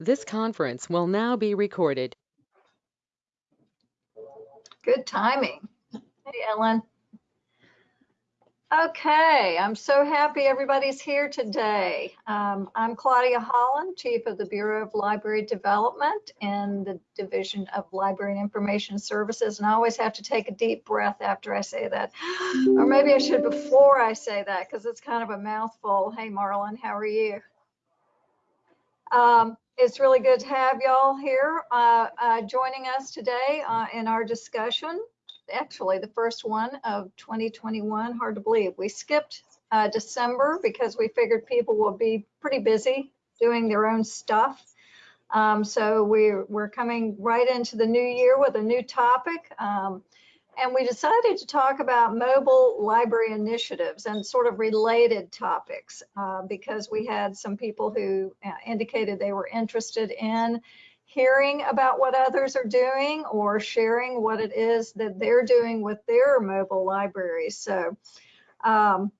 This conference will now be recorded. Good timing. Hey, Ellen. Okay, I'm so happy everybody's here today. Um, I'm Claudia Holland, Chief of the Bureau of Library Development in the Division of Library and Information Services. And I always have to take a deep breath after I say that. Or maybe I should before I say that because it's kind of a mouthful. Hey, Marlon, how are you? Um, it's really good to have y'all here uh, uh, joining us today uh, in our discussion. Actually, the first one of 2021, hard to believe. We skipped uh, December because we figured people will be pretty busy doing their own stuff. Um, so we're, we're coming right into the new year with a new topic. Um, and we decided to talk about mobile library initiatives and sort of related topics uh, because we had some people who uh, indicated they were interested in hearing about what others are doing or sharing what it is that they're doing with their mobile libraries. So um,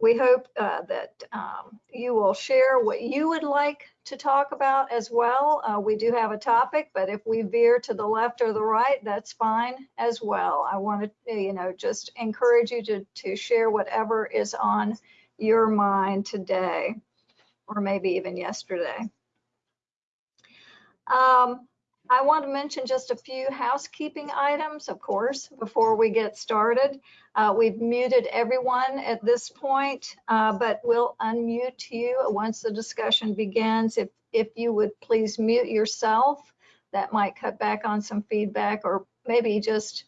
we hope uh, that um, you will share what you would like to talk about as well. Uh, we do have a topic, but if we veer to the left or the right, that's fine as well. I want to, you know, just encourage you to, to share whatever is on your mind today, or maybe even yesterday. Um, I want to mention just a few housekeeping items, of course, before we get started. Uh, we've muted everyone at this point, uh, but we'll unmute you once the discussion begins. If, if you would please mute yourself, that might cut back on some feedback or maybe just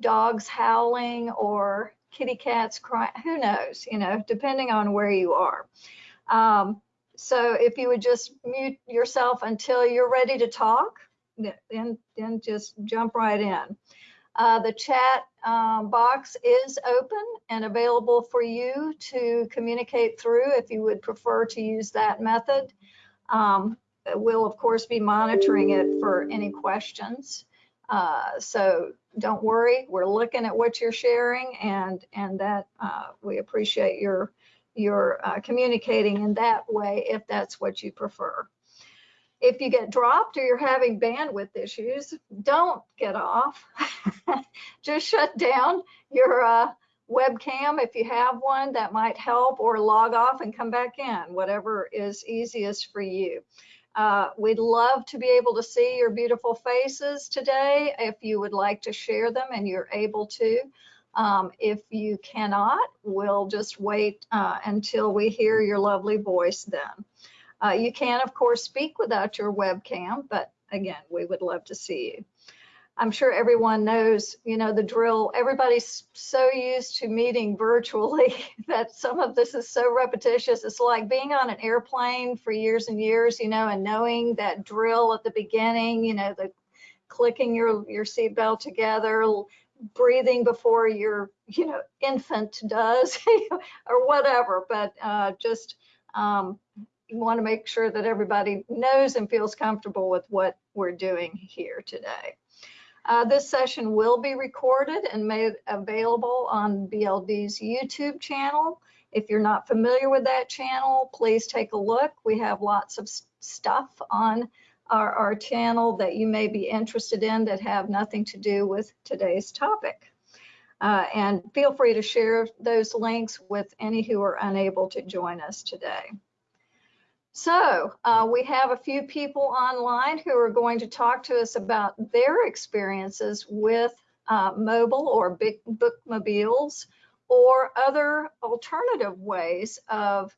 dogs howling or kitty cats crying, who knows, you know, depending on where you are. Um, so if you would just mute yourself until you're ready to talk, then, then just jump right in. Uh, the chat um, box is open and available for you to communicate through if you would prefer to use that method. Um, we'll of course be monitoring it for any questions. Uh, so don't worry, we're looking at what you're sharing and, and that uh, we appreciate your, your uh, communicating in that way if that's what you prefer if you get dropped or you're having bandwidth issues, don't get off. Just shut down your uh, webcam if you have one that might help or log off and come back in, whatever is easiest for you. Uh, we'd love to be able to see your beautiful faces today if you would like to share them and you're able to. Um, if you cannot, we'll just wait uh, until we hear your lovely voice then. Uh, you can, of course, speak without your webcam, but again, we would love to see you. I'm sure everyone knows, you know, the drill. Everybody's so used to meeting virtually that some of this is so repetitious. It's like being on an airplane for years and years, you know, and knowing that drill at the beginning, you know, the clicking your, your seatbelt together, breathing before your, you know, infant does or whatever, but uh, just um, want to make sure that everybody knows and feels comfortable with what we're doing here today. Uh, this session will be recorded and made available on BLD's YouTube channel. If you're not familiar with that channel, please take a look. We have lots of stuff on our, our channel that you may be interested in that have nothing to do with today's topic. Uh, and feel free to share those links with any who are unable to join us today. So uh, we have a few people online who are going to talk to us about their experiences with uh, mobile or big bookmobiles or other alternative ways of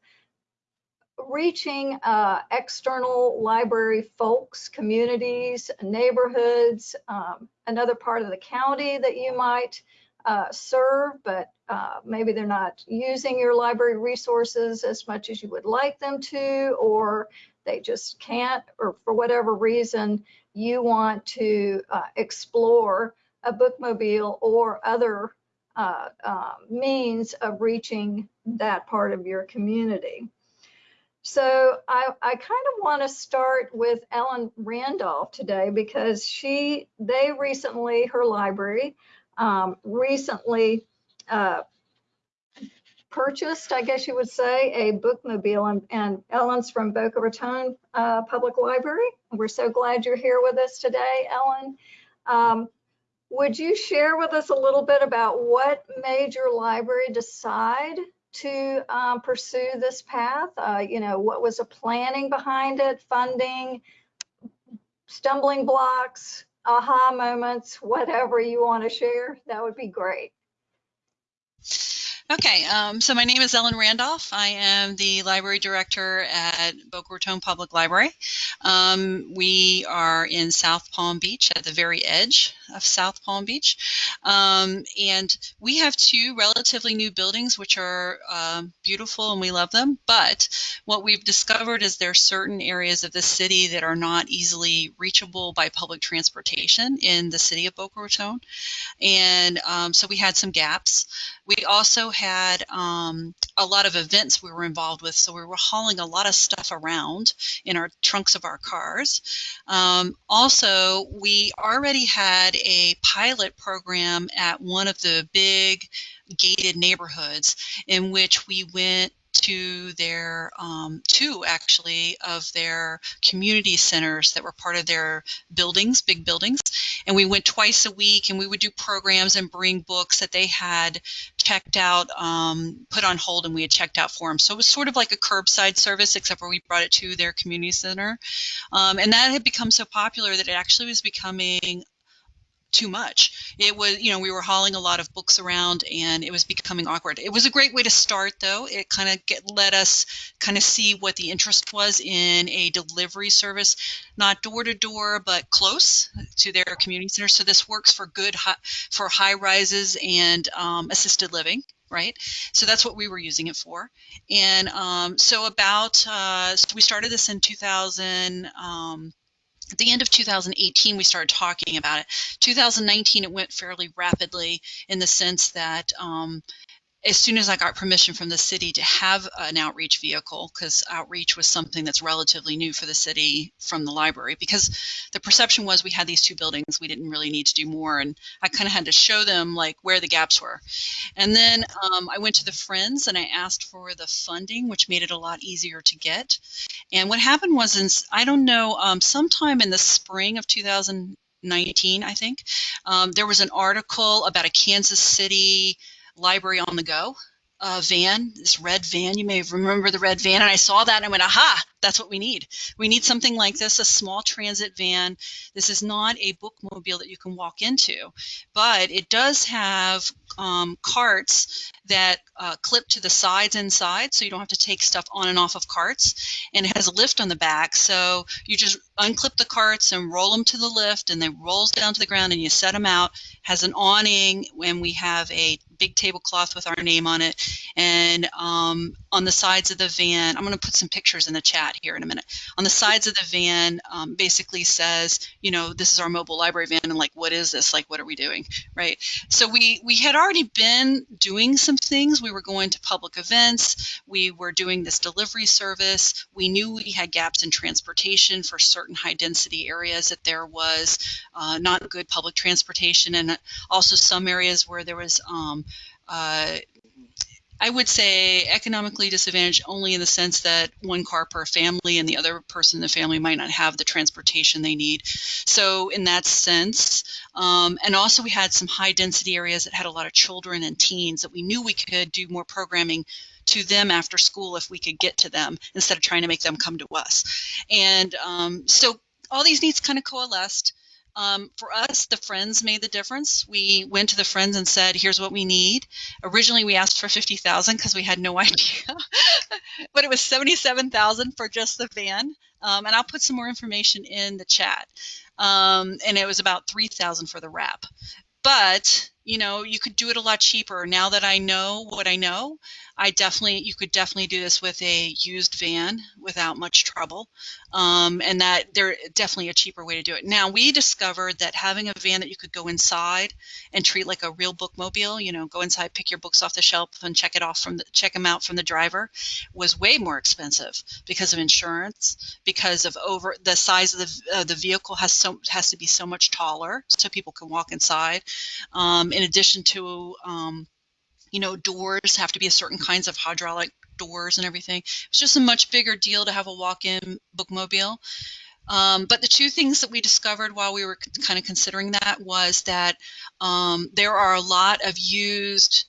reaching uh, external library folks, communities, neighborhoods, um, another part of the county that you might uh, serve, but uh, maybe they're not using your library resources as much as you would like them to, or they just can't, or for whatever reason, you want to uh, explore a bookmobile or other uh, uh, means of reaching that part of your community. So I, I kind of want to start with Ellen Randolph today because she, they recently, her library um, recently uh, purchased, I guess you would say, a bookmobile, and, and Ellen's from Boca Raton uh, Public Library. We're so glad you're here with us today, Ellen. Um, would you share with us a little bit about what made your library decide to um, pursue this path? Uh, you know, what was the planning behind it, funding, stumbling blocks, aha moments, whatever you want to share? That would be great. Okay, um, so my name is Ellen Randolph. I am the library director at Boca Raton Public Library. Um, we are in South Palm Beach at the very edge of South Palm Beach. Um, and we have two relatively new buildings which are um, beautiful and we love them. But what we've discovered is there are certain areas of the city that are not easily reachable by public transportation in the city of Boca Raton. And um, so we had some gaps. We also had um, a lot of events we were involved with, so we were hauling a lot of stuff around in our trunks of our cars. Um, also, we already had a pilot program at one of the big gated neighborhoods in which we went to their um, two actually of their community centers that were part of their buildings, big buildings. And we went twice a week and we would do programs and bring books that they had checked out, um, put on hold, and we had checked out for them. So it was sort of like a curbside service, except where we brought it to their community center. Um, and that had become so popular that it actually was becoming too much. It was, you know, we were hauling a lot of books around and it was becoming awkward. It was a great way to start though. It kind of get let us kind of see what the interest was in a delivery service, not door to door, but close to their community center. So this works for good, high, for high rises and um, assisted living right? So that's what we were using it for. And um, so about, uh, so we started this in 2000, um, at the end of 2018, we started talking about it. 2019, it went fairly rapidly in the sense that um, as soon as I got permission from the city to have an outreach vehicle, because outreach was something that's relatively new for the city from the library, because the perception was we had these two buildings, we didn't really need to do more, and I kind of had to show them like where the gaps were. And then um, I went to the Friends and I asked for the funding, which made it a lot easier to get. And what happened was, in, I don't know, um, sometime in the spring of 2019, I think, um, there was an article about a Kansas City library on the go uh, van, this red van. You may remember the red van. And I saw that and I went, aha, that's what we need. We need something like this, a small transit van. This is not a bookmobile that you can walk into, but it does have um, carts that uh, clip to the sides inside so you don't have to take stuff on and off of carts. And it has a lift on the back. So you just unclip the carts and roll them to the lift and they rolls down to the ground and you set them out. Has an awning and we have a big tablecloth with our name on it. And um, on the sides of the van, I'm going to put some pictures in the chat here in a minute. On the sides of the van, um, basically says, you know, this is our mobile library van, and like, what is this? Like, what are we doing, right? So we we had already been doing some things. We were going to public events. We were doing this delivery service. We knew we had gaps in transportation for certain high density areas that there was uh, not good public transportation, and also some areas where there was um, uh, I would say economically disadvantaged only in the sense that one car per family and the other person in the family might not have the transportation they need. So, in that sense, um, and also we had some high density areas that had a lot of children and teens that we knew we could do more programming to them after school if we could get to them instead of trying to make them come to us. And um, so all these needs kind of coalesced. Um, for us, the friends made the difference. We went to the friends and said, "Here's what we need." Originally, we asked for fifty thousand because we had no idea, but it was seventy-seven thousand for just the van. Um, and I'll put some more information in the chat. Um, and it was about three thousand for the wrap. But you know, you could do it a lot cheaper. Now that I know what I know, I definitely, you could definitely do this with a used van without much trouble. Um, and that they're definitely a cheaper way to do it. Now, we discovered that having a van that you could go inside and treat like a real bookmobile, you know, go inside, pick your books off the shelf and check it off from the, check them out from the driver was way more expensive because of insurance, because of over the size of the, uh, the vehicle has so, has to be so much taller so people can walk inside. Um, in addition to, um, you know, doors have to be a certain kinds of hydraulic doors and everything. It's just a much bigger deal to have a walk-in bookmobile. Um, but the two things that we discovered while we were kind of considering that was that um, there are a lot of used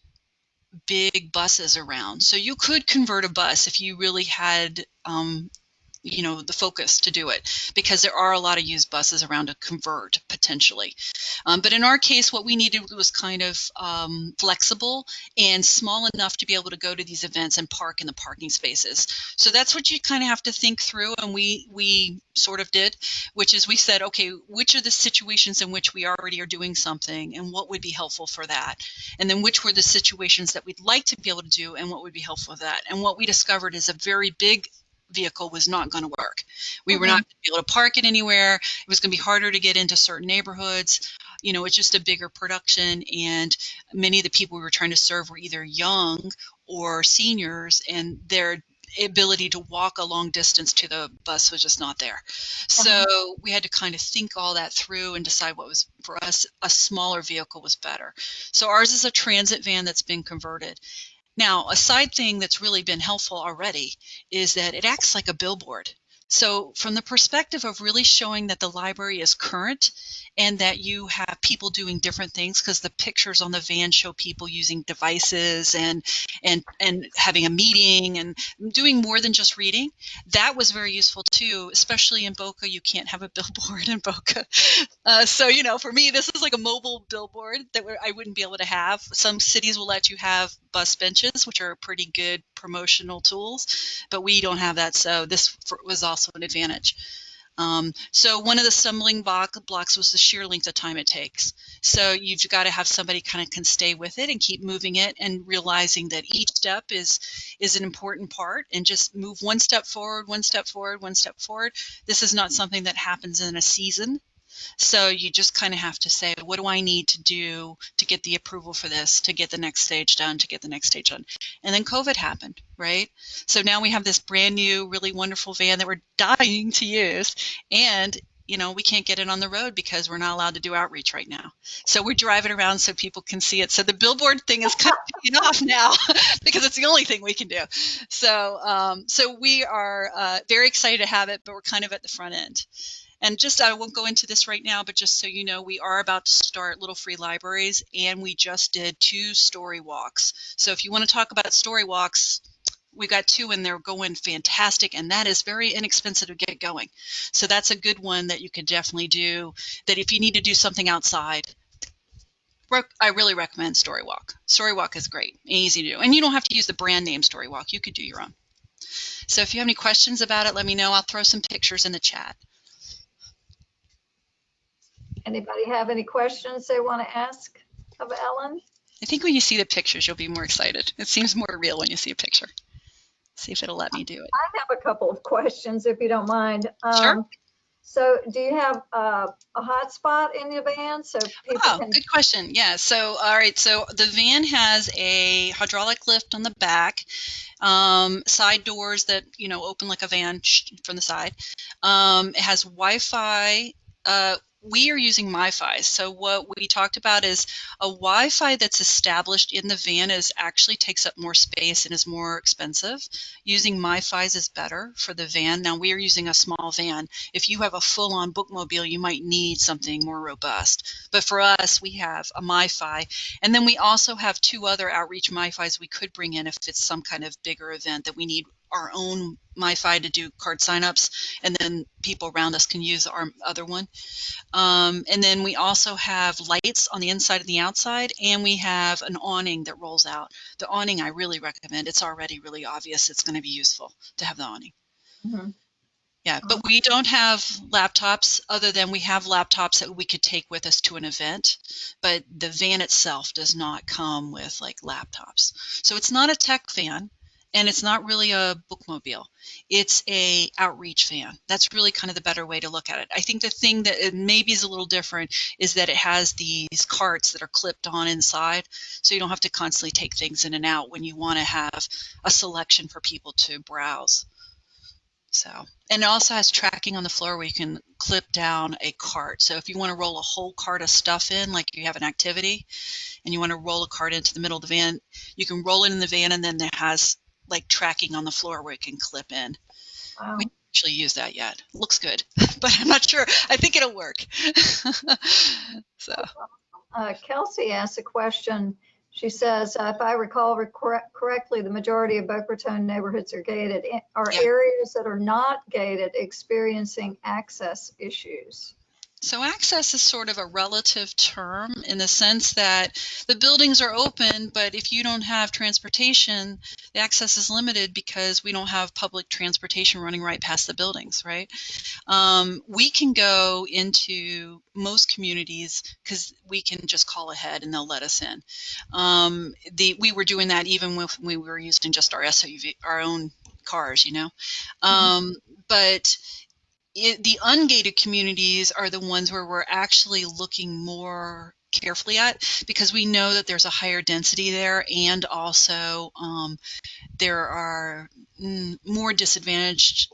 big buses around. So you could convert a bus if you really had um, you know the focus to do it because there are a lot of used buses around to convert potentially. Um, but in our case what we needed was kind of um, flexible and small enough to be able to go to these events and park in the parking spaces. So that's what you kind of have to think through and we we sort of did which is we said okay which are the situations in which we already are doing something and what would be helpful for that? And then which were the situations that we'd like to be able to do and what would be helpful for that? And what we discovered is a very big vehicle was not going to work. We were mm-hmm. not going to be able to park it anywhere. It was going to be harder to get into certain neighborhoods. You know, it's just a bigger production, and many of the people we were trying to serve were either young or seniors, and their ability to walk a long distance to the bus was just not there. So uh-huh. we had to kind of think all that through and decide what was for us a smaller vehicle was better. So ours is a transit van that's been converted. Now, a side thing that's really been helpful already is that it acts like a billboard. So, from the perspective of really showing that the library is current and that you have people doing different things, because the pictures on the van show people using devices and and and having a meeting and doing more than just reading, that was very useful too. Especially in Boca, you can't have a billboard in Boca. Uh, so, you know, for me, this is like a mobile billboard that I wouldn't be able to have. Some cities will let you have bus benches, which are pretty good promotional tools, but we don't have that. So this was also also an advantage. Um, so one of the stumbling block, blocks was the sheer length of time it takes. So you've got to have somebody kind of can stay with it and keep moving it and realizing that each step is is an important part and just move one step forward, one step forward, one step forward. This is not something that happens in a season. So you just kind of have to say, what do I need to do to get the approval for this, to get the next stage done, to get the next stage done? And then COVID happened, right? So now we have this brand new, really wonderful van that we're dying to use. And you know, we can't get it on the road because we're not allowed to do outreach right now. So we're driving around so people can see it. So the billboard thing is kind of off now because it's the only thing we can do. So, um, so we are uh, very excited to have it, but we're kind of at the front end. And just, I won't go into this right now, but just so you know, we are about to start Little Free Libraries and we just did two story walks. So if you want to talk about story walks, we got two and they're going fantastic and that is very inexpensive to get going. So that's a good one that you could definitely do that if you need to do something outside i really recommend storywalk storywalk is great easy to do and you don't have to use the brand name storywalk you could do your own. So if you have any questions about it let me know i'll throw some pictures in the chat Anybody have any questions they want to ask of Ellen? I think when you see the pictures, you'll be more excited. It seems more real when you see a picture. See if it'll let me do it. I have a couple of questions, if you don't mind. Sure. Um, So do you have uh, a hotspot in your van so people Oh, can? good question. Yeah. So, all right. So the van has a hydraulic lift on the back, um, side doors that you know open like a van from the side. Um, it has Wi-Fi. Uh, we are using MiFi. So what we talked about is a Wi-Fi that's established in the van is actually takes up more space and is more expensive. Using MiFi's is better for the van. Now we are using a small van. If you have a full-on bookmobile, you might need something more robust. But for us, we have a MiFi, and then we also have two other outreach MiFi's we could bring in if it's some kind of bigger event that we need our own MiFi to do card signups, and then people around us can use our other one. Um, and then we also have lights on the inside and the outside, and we have an awning that rolls out. The awning I really recommend. It's already really obvious it's going to be useful to have the awning. Mhm. Yeah, but we don't have laptops other than we have laptops that we could take with us to an event, but the van itself does not come with like laptops. So it's not a tech van and it's not really a bookmobile. It's a outreach van. That's really kind of the better way to look at it. I think the thing that maybe is a little different is that it has these carts that are clipped on inside, so you don't have to constantly take things in and out when you want to have a selection for people to browse. So, and it also has tracking on the floor where you can clip down a cart. So if you want to roll a whole cart of stuff in, like you have an activity, and you want to roll a cart into the middle of the van, you can roll it in the van, and then it has like tracking on the floor where it can clip in. Wow. We actually use that yet. Looks good, but I'm not sure. I think it'll work. so. Uh, Kelsey asked a question. She says, uh, if I recall correctly, the majority of Boca Raton neighborhoods are gated. Are Yeah. areas that are not gated experiencing access issues? So access is sort of a relative term in the sense that the buildings are open, but if you don't have transportation, the access is limited because we don't have public transportation running right past the buildings, right? Um, we can go into most communities because we can just call ahead and they'll let us in. Um, the we were doing that even when we were using just our SUV, our own cars, you know. Um, But it, the ungated communities are the ones where we're actually looking more carefully at because we know that there's a higher density there and also um, there are more disadvantaged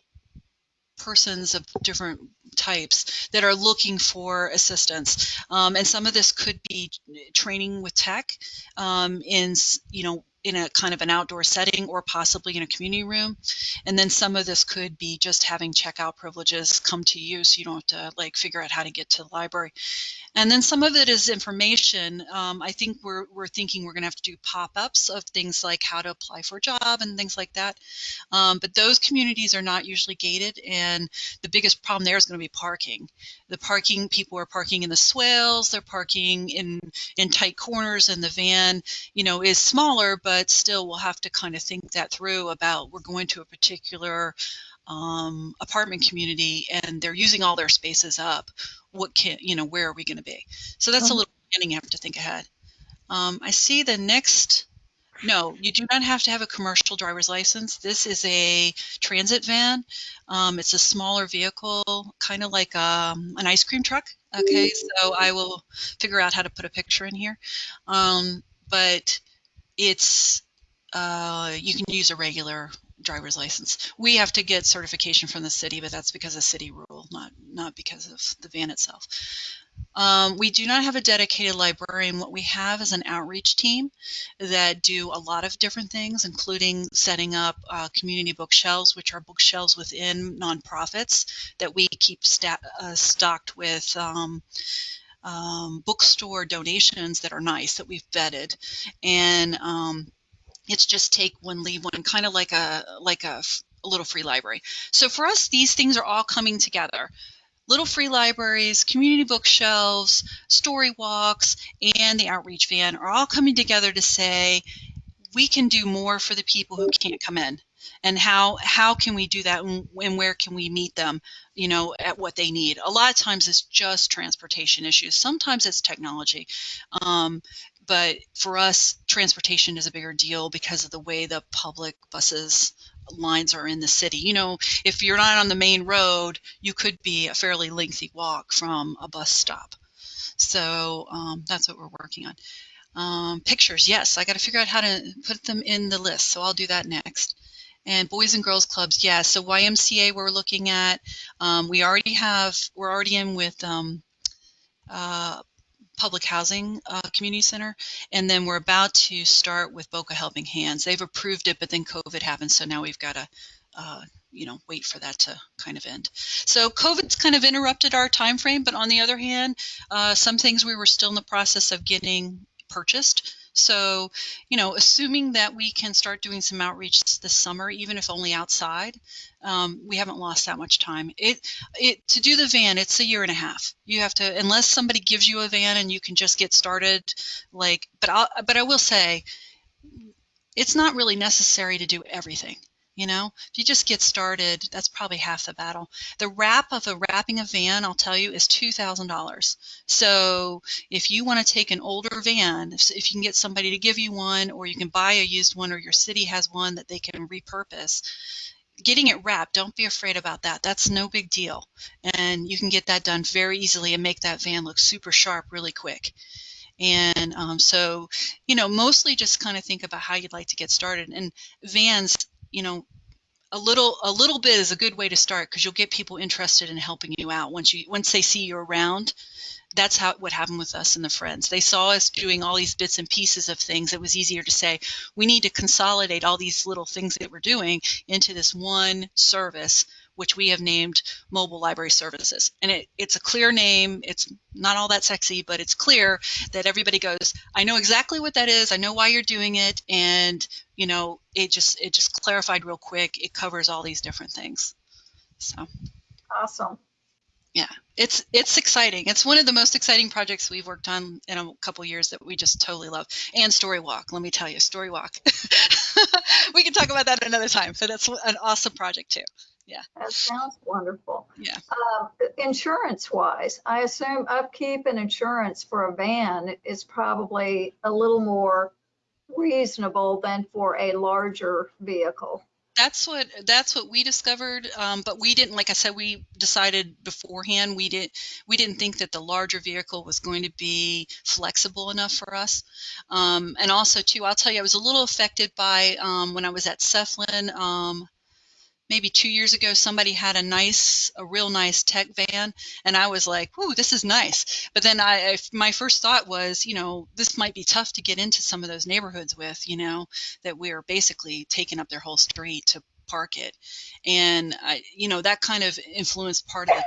persons of different types that are looking for assistance. Um, and some of this could be training with tech um, in you know in a kind of an outdoor setting or possibly in a community room and then some of this could be just having checkout privileges come to you so you don't have to like figure out how to get to the library and then some of it is information. Um, I think we're, we're thinking we're going to have to do pop ups of things like how to apply for a job and things like that. Um, but those communities are not usually gated. And the biggest problem there is going to be parking. The parking, people are parking in the swales, they're parking in, in tight corners, and the van, you know, is smaller, but still we'll have to kind of think that through about we're going to a particular um, apartment community and they're using all their spaces up what can you know where are we going to be so that's a Mhm. little planning you have to think ahead um, i see the next no you do not have to have a commercial driver's license. This is a transit van. Um, it's a smaller vehicle kind of like um, an ice cream truck. Okay so i will figure out how to put a picture in here. Um, but it's uh, you can use a regular driver's license. We have to get certification from the city, but that's because of city rule, not not because of the van itself. Um, we do not have a dedicated librarian. What we have is an outreach team that do a lot of different things, including setting up uh, community bookshelves, which are bookshelves within nonprofits that we keep uh, stocked with um, um, bookstore donations that are nice that we've vetted, and um, it's just take one, leave one, kind of like a like a little free library. So for us, these things are all coming together. Little free libraries, community bookshelves, story walks, and the outreach van are all coming together to say we can do more for the people who can't come in. And how how can we do that and, where can we meet them you know at what they need? A lot of times it's just transportation issues. Sometimes it's technology. Um, but for us transportation is a bigger deal because of the way the public buses lines are in the city you know if you're not on the main road you could be a fairly lengthy walk from a bus stop so um, that's what we're working on um, pictures, yes, I got to figure out how to put them in the list, so I'll do that next. And boys and girls clubs, yes. So YMCA we're looking at. Um, we already have, we're already in with um, uh, public housing uh, community center, and then we're about to start with Boca Helping Hands. They've approved it, but then COVID happened, so now we've got to, uh, you know, wait for that to kind of end. So COVID's kind of interrupted our time frame, but on the other hand, uh, some things we were still in the process of getting purchased. So, you know, assuming that we can start doing some outreach this summer, even if only outside, um, we haven't lost that much time. It, it to do the van, it's a year and a half. You have to, unless somebody gives you a van and you can just get started. Like, but I, but I will say, it's not really necessary to do everything. You know, if you just get started, that's probably half the battle. The wrap of a wrapping a van, I'll tell you, is two thousand dollars. So if you want to take an older van, if, if you can get somebody to give you one, or you can buy a used one, or your city has one that they can repurpose, getting it wrapped, don't be afraid about that. That's no big deal. And you can get that done very easily and make that van look super sharp really quick. And um, so, you know, mostly just kind of think about how you'd like to get started. And vans, you know, a little a little bit is a good way to start because you'll get people interested in helping you out once you once they see you around. That's how what happened with us and the friends. They saw us doing all these bits and pieces of things. It was easier to say we need to consolidate all these little things that we're doing into this one service which we have named mobile library services and it, it's a clear name it's not all that sexy but it's clear that everybody goes i know exactly what that is i know why you're doing it and you know it just it just clarified real quick it covers all these different things so Awesome. Yeah, it's it's exciting. It's one of the most exciting projects we've worked on in a couple years that we just totally love. And Story Walk, let me tell you, Story Walk. we can talk about that another time, So that's an awesome project too. That sounds wonderful. Yeah. Um, insurance wise, I assume upkeep and insurance for a van is probably a little more reasonable than for a larger vehicle. That's what that's what we discovered. Um, but we didn't, like I said, we decided beforehand. We didn't we didn't think that the larger vehicle was going to be flexible enough for us. Um, and also, too, I'll tell you, I was a little affected by um, when I was at SEFLIN. Maybe two years ago somebody had a nice a real nice tech van and i was like "Ooh, this is nice. But then I, I my first thought was you know this might be tough to get into some of those neighborhoods with you know that we're basically taking up their whole street to park it. And i you know that kind of influenced part of the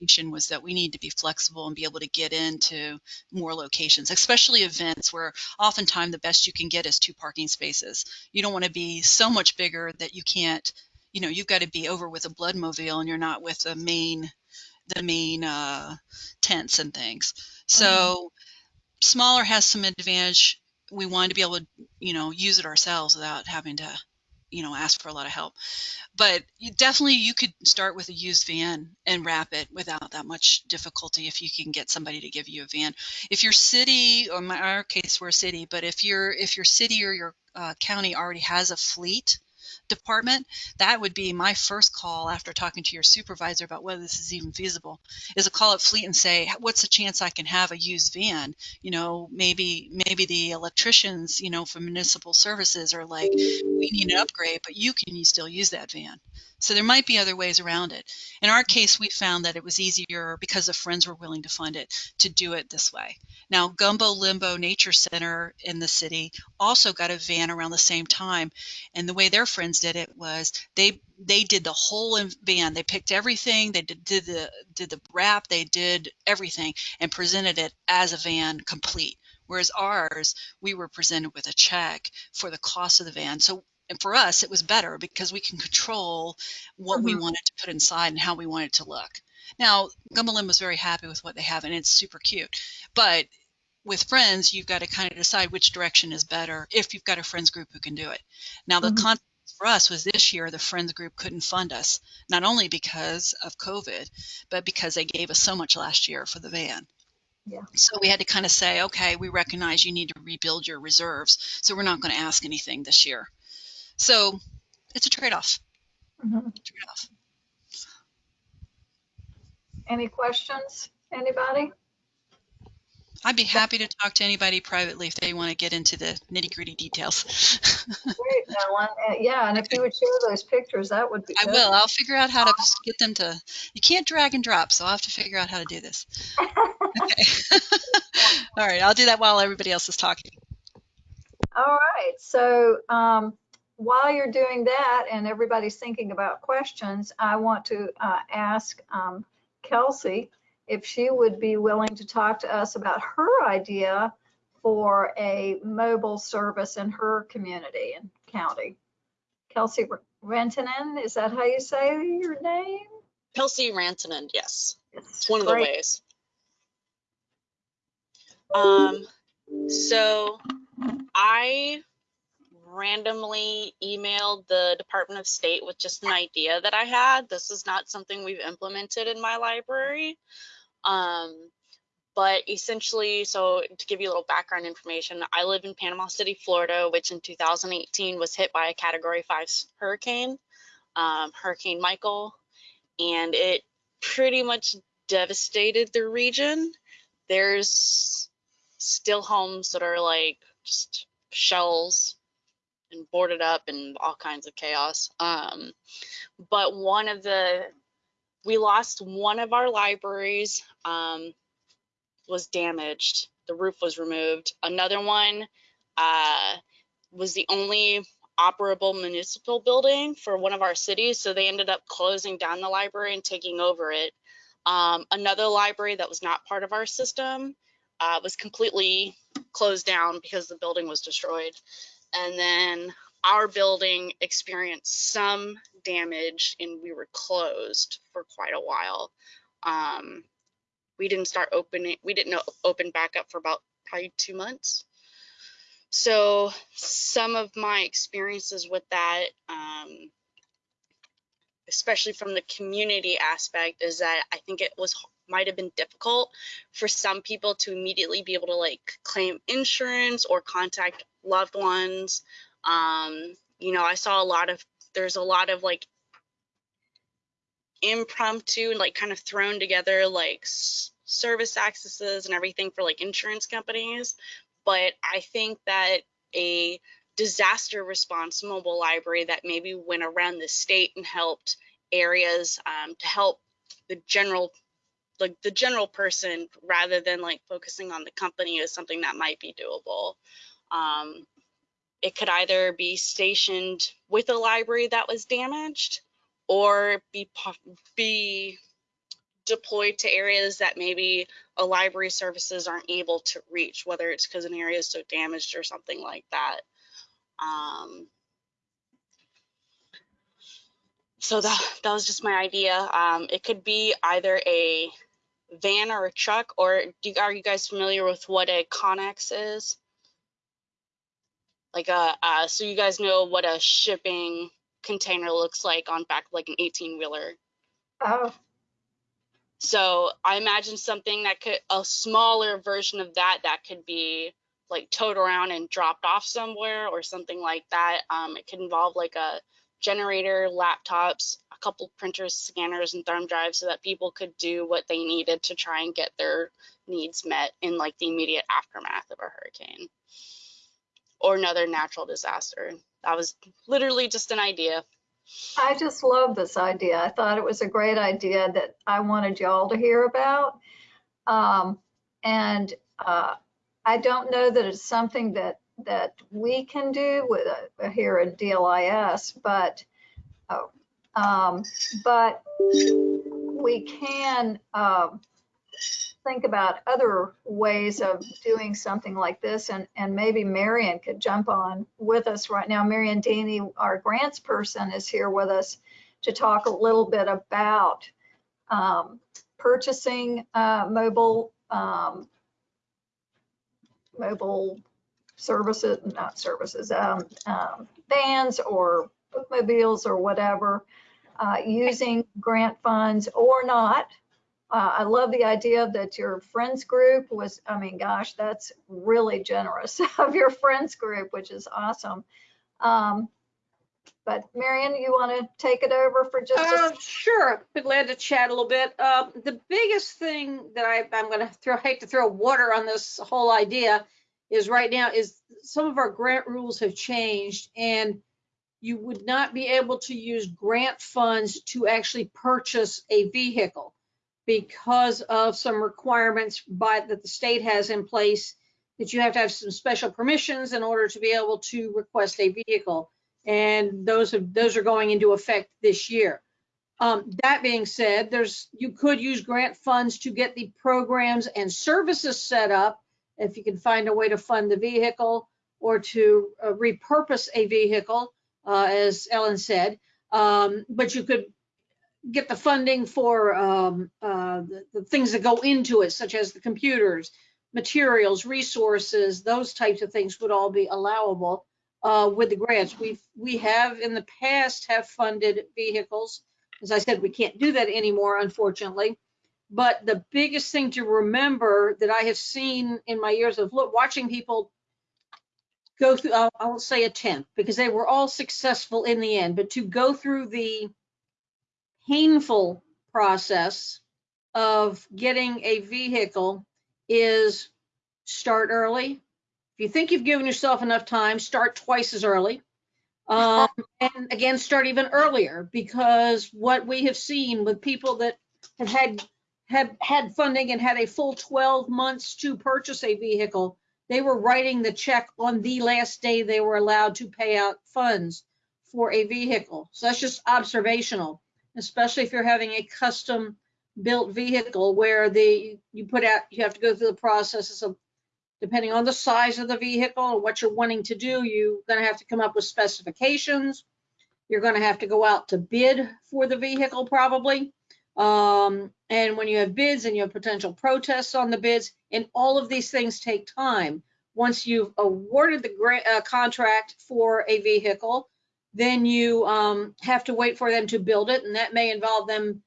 conversation was that we need to be flexible and be able to get into more locations especially events where oftentimes the best you can get is two parking spaces. You don't want to be so much bigger that you can't you know you've got to be over with a bloodmobile and you're not with the main the main uh, tents and things. So smaller has some advantage. We wanted to be able to you know use it ourselves without having to you know ask for a lot of help. But you definitely you could start with a used van and wrap it without that much difficulty if you can get somebody to give you a van. If your city or in my our case we're a city but if your if your city or your uh, county already has a fleet department, that would be my first call after talking to your supervisor about whether this is even feasible. Is a call at Fleet and say, what's the chance I can have a used van? You know, maybe maybe the electricians, you know, for municipal services are like, we need an upgrade, but you can still use that van. So there might be other ways around it. In our case, we found that it was easier because the friends were willing to fund it to do it this way. Now, Gumbo Limbo Nature Center in the city also got a van around the same time, and the way their friends did it was they they did the whole in- van. They picked everything. They did, did the did the wrap. They did everything and presented it as a van complete. Whereas ours, we were presented with a check for the cost of the van. So and for us, it was better because we can control what we Mhm. wanted to put inside and how we want it to look. Now, Gumbo Limbo was very happy with what they have, and it's super cute. But with friends, you've got to kind of decide which direction is better if you've got a friends group who can do it. Now, the Mhm. con for us was this year the friends group couldn't fund us, not only because of COVID, but because they gave us so much last year for the van. Yeah. So we had to kind of say, okay, we recognize you need to rebuild your reserves, so we're not going to ask anything this year. So it's a trade-off. Mhm. Trade-off. Any questions? Anybody? I'd be happy to talk to anybody privately if they want to get into the nitty-gritty details. Great, Ellen. Uh, Yeah, and if you would share those pictures, that would be I good. will. I'll figure out how to get them to. You can't drag and drop, so I'll have to figure out how to do this. Okay. All right, I'll do that while everybody else is talking. All right, so um, while you're doing that and everybody's thinking about questions, I want to uh, ask um, Kelsey if she would be willing to talk to us about her idea for a mobile service in her community and county. Kelsey Rentinen, is that how you say your name? Kelsey Rantanen, yes. It's It's one of the ways. Um, so I randomly emailed the Department of State with just an idea that I had. This is not something we've implemented in my library. Um, but essentially, so to give you a little background information, I live in Panama City, Florida, which in 2018 was hit by a Category 5 hurricane, um, Hurricane Michael, and it pretty much devastated the region. There's still homes that are like just shells and boarded up and all kinds of chaos. Um, but one of the, we lost one of our libraries, um, was damaged. The roof was removed. Another one uh, was the only operable municipal building for one of our cities. So they ended up closing down the library and taking over it. Um, another library that was not part of our system uh, was completely closed down because the building was destroyed. And then our building experienced some damage and we were closed for quite a while. Um, we didn't start opening, we didn't open back up for about probably two months. So some of my experiences with that, um, especially from the community aspect, is that I think it was might have been difficult for some people to immediately be able to like claim insurance or contact loved ones. Um, you know, I saw a lot of there's a lot of like impromptu and like kind of thrown together like service accesses and everything for like insurance companies. But i think that a disaster response mobile library that maybe went around the state and helped areas um, to help the general like the general person rather than like focusing on the company is something that might be doable. Um, it could either be stationed with a library that was damaged or be be deployed to areas that maybe a library services aren't able to reach, whether it's because an area is so damaged or something like that. Um, so that that was just my idea. Um, it could be either a van or a truck, or do, are you guys familiar with what a Conex is? Like a uh, so you guys know what a shipping container looks like on back like an 18 wheeler. Oh, So I imagine something that could a smaller version of that that could be like towed around and dropped off somewhere or something like that. Um, it could involve like a generator, laptops, a couple printers, scanners, and thumb drives so that people could do what they needed to try and get their needs met in like the immediate aftermath of a hurricane or another natural disaster. That was literally just an idea. I just love this idea. I thought it was a great idea that I wanted y'all to hear about. Um, and uh, I don't know that it's something that that we can do with uh, here at DLIS, but oh, um, but we can um, think about other ways of doing something like this, and and maybe Marion could jump on with us right now. Marion Deeney, our grants person, is here with us to talk a little bit about um, purchasing uh, mobile um, mobile services, not services, um, um, vans or bookmobiles or whatever, uh, using grant funds or not. Uh, I love the idea that your friends group was, I mean, gosh, that's really generous of your friends group, which is awesome. Um, but Marion, you want to take it over for just a Uh, sure, be glad to chat a little bit. Uh, the biggest thing that I, I'm gonna throw, hate to throw water on this whole idea is right now is some of our grant rules have changed and you would not be able to use grant funds to actually purchase a vehicle because of some requirements by, that the state has in place that you have to have some special permissions in order to be able to request a vehicle and those those are going into effect this year. Um, that being said, there's you could use grant funds to get the programs and services set up if you can find a way to fund the vehicle or to uh, repurpose a vehicle, uh, as Ellen said. Um, but you could get the funding for um, uh, the, the things that go into it, such as the computers, materials, resources, those types of things would all be allowable uh, with the grants. We've, we have in the past have funded vehicles. As I said, we can't do that anymore, unfortunately. But the biggest thing to remember that I have seen in my years of watching people go through, I'll, I'll say attempt, because they were all successful in the end, but to go through the painful process of getting a vehicle is start early, if you think you've given yourself enough time, start twice as early. Um, and again, start even earlier because what we have seen with people that have had have had funding and had a full 12 months to purchase a vehicle, they were writing the check on the last day they were allowed to pay out funds for a vehicle. So that's just observational, especially if you're having a custom built vehicle where the you put out you have to go through the processes of depending on the size of the vehicle and what you're wanting to do, you're going to have to come up with specifications. You're going to have to go out to bid for the vehicle probably. Um, and when you have bids and you have potential protests on the bids, and all of these things take time. Once you've awarded the grant, uh, contract for a vehicle, then you um, have to wait for them to build it, and that may involve them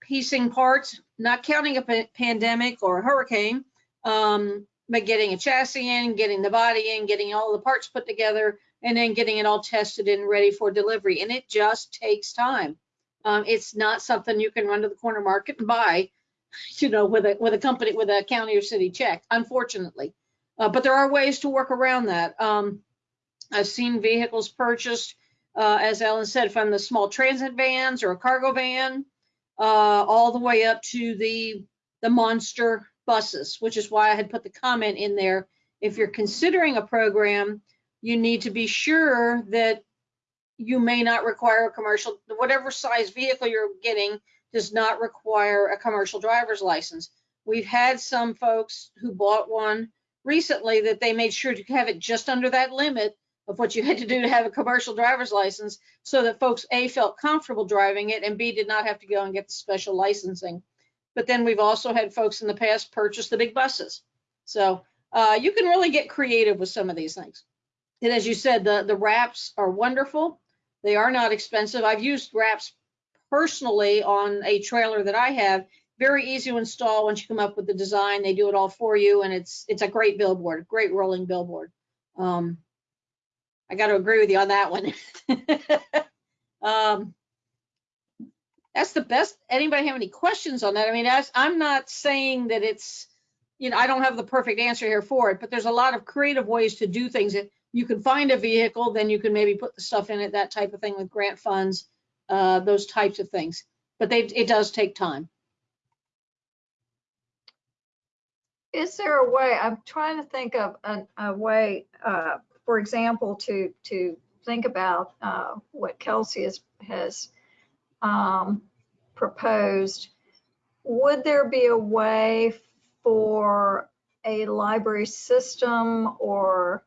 piecing parts, not counting a pandemic or a hurricane, um, but getting a chassis in, getting the body in, getting all the parts put together, and then getting it all tested and ready for delivery. And it just takes time. Um, it's not something you can run to the corner market and buy, you know, with a with a company with a county or city check, unfortunately. Uh, but there are ways to work around that. Um, I've seen vehicles purchased, uh, as Ellen said, from the small transit vans or a cargo van, uh, all the way up to the the monster buses, which is why I had put the comment in there. If you're considering a program, you need to be sure that you may not require a commercial, whatever size vehicle you're getting does not require a commercial driver's license. We've had some folks who bought one recently that they made sure to have it just under that limit of what you had to do to have a commercial driver's license so that folks A felt comfortable driving it and B did not have to go and get the special licensing. But then we've also had folks in the past purchase the big buses. So uh, you can really get creative with some of these things. And as you said, the, the wraps are wonderful. They are not expensive. I've used wraps personally on a trailer that I have. Very easy to install once you come up with the design. They do it all for you, and it's it's a great billboard, great rolling billboard. Um, I got to agree with you on that one. um, that's the best. Anybody have any questions on that? I mean, as, I'm not saying that it's, you know, I don't have the perfect answer here for it, but there's a lot of creative ways to do things. That you can find a vehicle, then you can maybe put the stuff in it, that type of thing with grant funds, uh, those types of things. But they, it does take time. Is there a way, I'm trying to think of a, a way, uh, for example, to, to think about, uh, what Kelsey has, has, um, proposed. Would there be a way for a library system or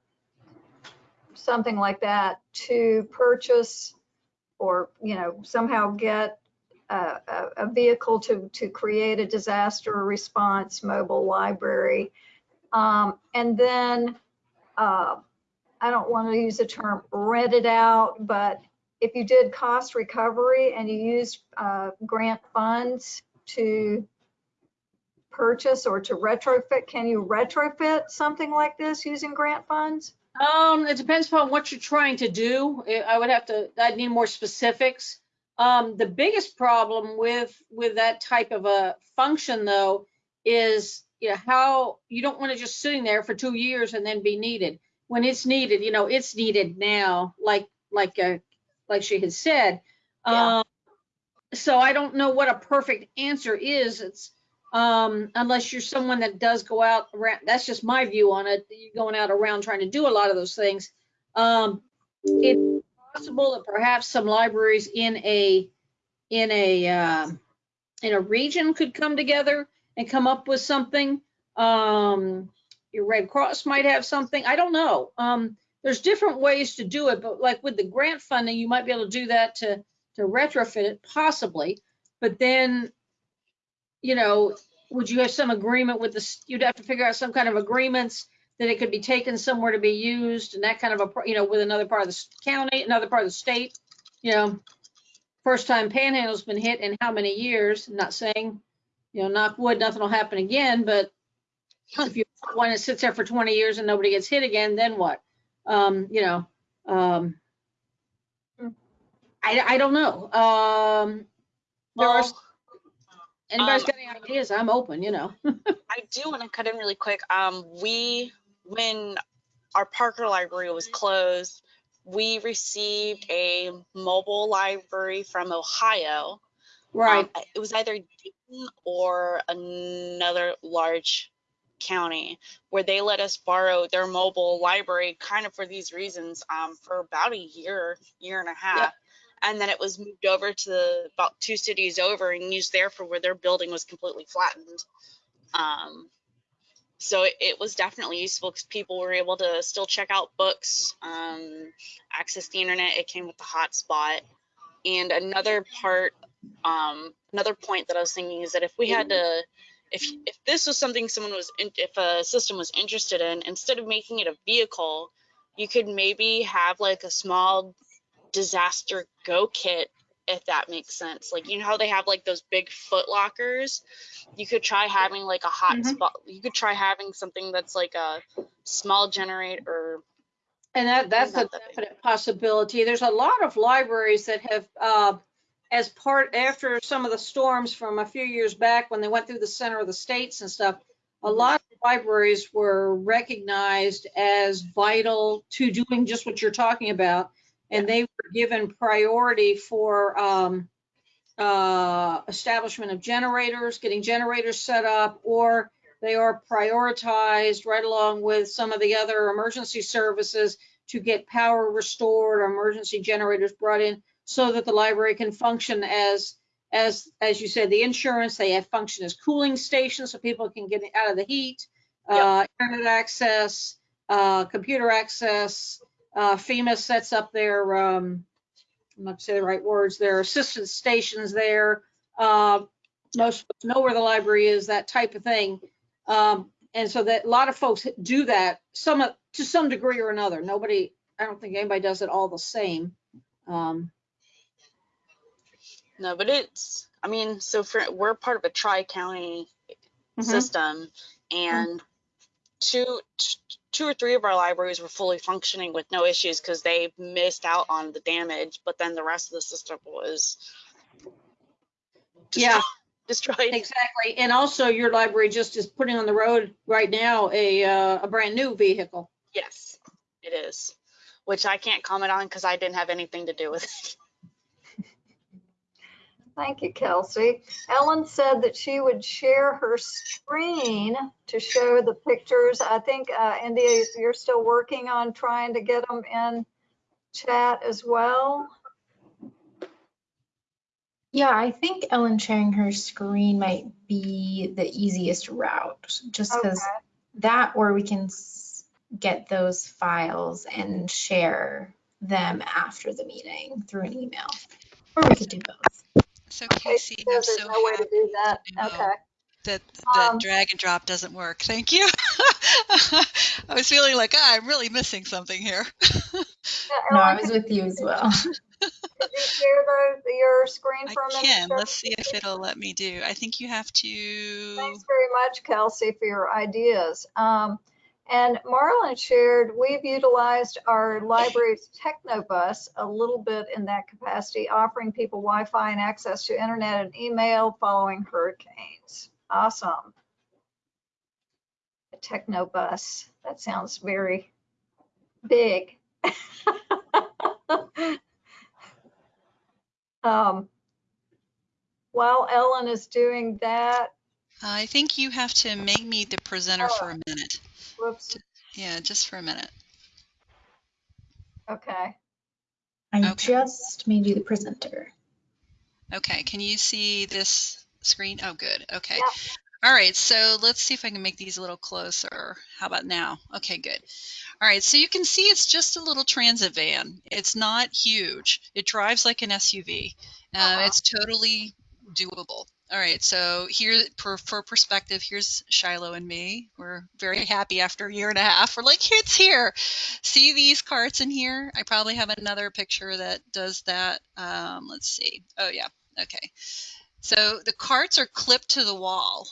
something like that to purchase or, you know, somehow get a, a, vehicle to, to create a disaster response mobile library. Um, and then, uh, I don't want to use the term rent it out, but if you did cost recovery and you used, uh, grant funds to purchase or to retrofit, can you retrofit something like this using grant funds? Um, it depends upon what you're trying to do. I would have to, I'd need more specifics. Um, the biggest problem with, with that type of a function though, is, you know, how, you don't want to just sitting there for two years and then be needed. When it's needed, you know, it's needed now, like, like, uh, like she had said. Yeah. Um, so I don't know what a perfect answer is. It's, um, unless you're someone that does go out around, that's just my view on it. You're going out around trying to do a lot of those things. Um, it's possible that perhaps some libraries in a, in a, um, in a region could come together and come up with something. Um, your Red Cross might have something. I don't know. Um, there's different ways to do it, but like with the grant funding, you might be able to do that to, to retrofit it possibly. But then you know, would you have some agreement with this? You'd have to figure out some kind of agreements that it could be taken somewhere to be used and that kind of a, you know, with another part of the county, another part of the state, you know. First time Panhandle's been hit in how many years? Not saying, you know, knock wood, nothing will happen again, but if you, one it sits there for 20 years and nobody gets hit again, then what? Um, you know, um, I, I don't know. Um, there are Well, Anybody's Um, got any ideas? I'm open, you know. I do want to cut in really quick. Um, we, when our Parker Library was closed, we received a mobile library from Ohio. Right. Um, it was either Dayton or another large county where they let us borrow their mobile library kind of for these reasons um, for about a year, year and a half. And then it was moved over to the, about two cities over and used there for where their building was completely flattened. Um, so it, it was definitely useful because people were able to still check out books, um, access the internet. It came with the hotspot. And another part, um, another point that I was thinking is that if we had to, if if this was something someone was, in, if a system was interested in, instead of making it a vehicle, you could maybe have like a small disaster go kit if that makes sense. Like you know how they have like those big foot lockers? You could try having like a hot Mhm. spot. You could try having something that's like a small generator. And that, that's a that definite possibility. There's a lot of libraries that have, uh, as part, after some of the storms from a few years back, when they went through the center of the states and stuff, a lot of libraries were recognized as vital to doing just what you're talking about. And they were given priority for, um, uh, establishment of generators, getting generators set up, or they are prioritized right along with some of the other emergency services to get power restored or emergency generators brought in so that the library can function as, as, as you said, the insurance, they have function as cooling stations so people can get out of the heat, uh, internet access, uh, computer access. Uh, FEMA sets up their, um, I'm not to say the right words, their assistance stations there. Uh, most folks know where the library is, that type of thing. Um, and so that a lot of folks do that some to some degree or another. Nobody, I don't think anybody does it all the same. Um, No, but it's. I mean, so for we're part of a tri-county mhm. system, and two t- two or three of our libraries were fully functioning with no issues because they missed out on the damage, but then the rest of the system was Yeah. destroyed. Exactly. And also your library just is putting on the road right now a, uh, a brand new vehicle. Yes, it is, which I can't comment on because I didn't have anything to do with it. Thank you, Kelsey. Ellen said that she would share her screen to show the pictures. I think, uh, India, you're still working on trying to get them in chat as well. Yeah, I think Ellen sharing her screen might be the easiest route, just because Okay. that, or we can get those files and share them after the meeting through an email. Or we could do both. So Okay, Casey, she I'm there's so no way to do that. know. Okay. that the Um, drag and drop doesn't work. Thank you. I was feeling like ah, I'm really missing something here. Yeah, No, I was with you as well. could you share those, your screen for a minute? I can. Let's see if it'll let me do. I think you have to. Thanks very much, Kelsey, for your ideas. Um, and Marlon shared, we've utilized our library's Technobus a little bit in that capacity, offering people Wi-Fi and access to internet and email following hurricanes. Awesome. A Technobus, that sounds very big. Um, While Ellen is doing that, I think you have to make me the presenter Oh. for a minute. Whoops, Yeah, just for a minute. okay. I Okay. just made you the presenter. Okay, can you see this screen? Oh, good. Okay. Yeah. All right, so let's see if I can make these a little closer. How about now? Okay, good. All right, so you can see it's just a little transit van. It's not huge. It drives like an SUV. Uh, Uh-huh. It's totally doable. All right, so here for, for perspective, here's Shiloh and me. We're very happy after a year and a half. We're like, it's here. See these carts in here? I probably have another picture that does that. Um, let's see. Oh, yeah. Okay. So the carts are clipped to the wall.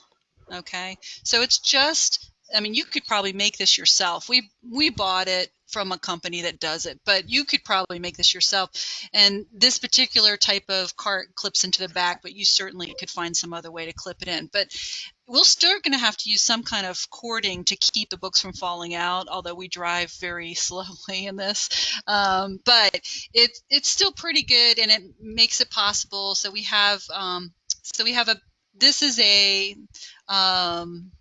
Okay. So it's just, I mean, you could probably make this yourself. We we bought it from a company that does it, but you could probably make this yourself. And this particular type of cart clips into the back, but you certainly could find some other way to clip it in. But we're still going to have to use some kind of cording to keep the books from falling out, although we drive very slowly in this. Um, but it, it's still pretty good and it makes it possible. So we have, um, so we have a, this is a, um,